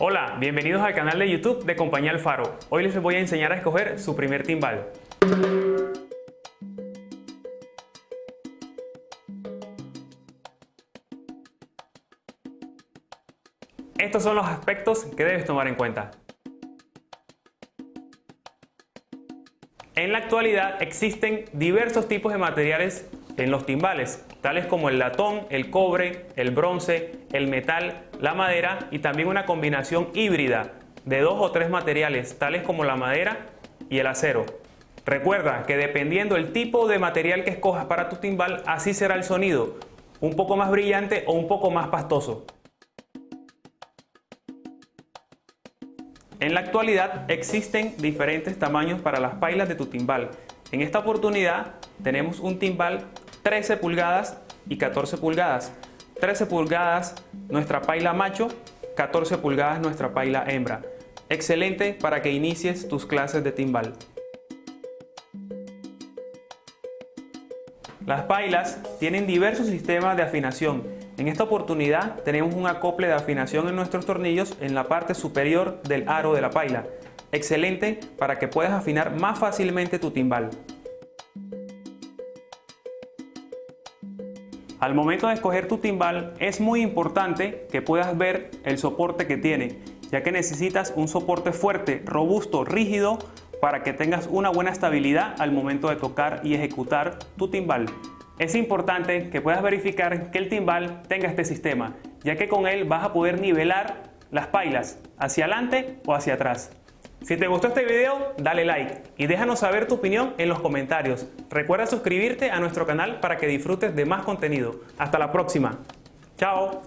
Hola, bienvenidos al canal de YouTube de Compañía Alfaro. Hoy les voy a enseñar a escoger su primer timbal. Estos son los aspectos que debes tomar en cuenta. En la actualidad existen diversos tipos de materiales en los timbales, tales como el latón, el cobre, el bronce, el metal, la madera y también una combinación híbrida de dos o tres materiales, tales como la madera y el acero. Recuerda que dependiendo del tipo de material que escojas para tu timbal, así será el sonido, un poco más brillante o un poco más pastoso. En la actualidad existen diferentes tamaños para las pailas de tu timbal. En esta oportunidad tenemos un timbal 13 pulgadas y 14 pulgadas. 13 pulgadas nuestra paila macho, 14 pulgadas nuestra paila hembra. Excelente para que inicies tus clases de timbal. Las pailas tienen diversos sistemas de afinación en esta oportunidad tenemos un acople de afinación en nuestros tornillos en la parte superior del aro de la paila. Excelente para que puedas afinar más fácilmente tu timbal. Al momento de escoger tu timbal es muy importante que puedas ver el soporte que tiene, ya que necesitas un soporte fuerte, robusto, rígido para que tengas una buena estabilidad al momento de tocar y ejecutar tu timbal. Es importante que puedas verificar que el timbal tenga este sistema, ya que con él vas a poder nivelar las pailas hacia adelante o hacia atrás. Si te gustó este video, dale like y déjanos saber tu opinión en los comentarios. Recuerda suscribirte a nuestro canal para que disfrutes de más contenido. Hasta la próxima. Chao.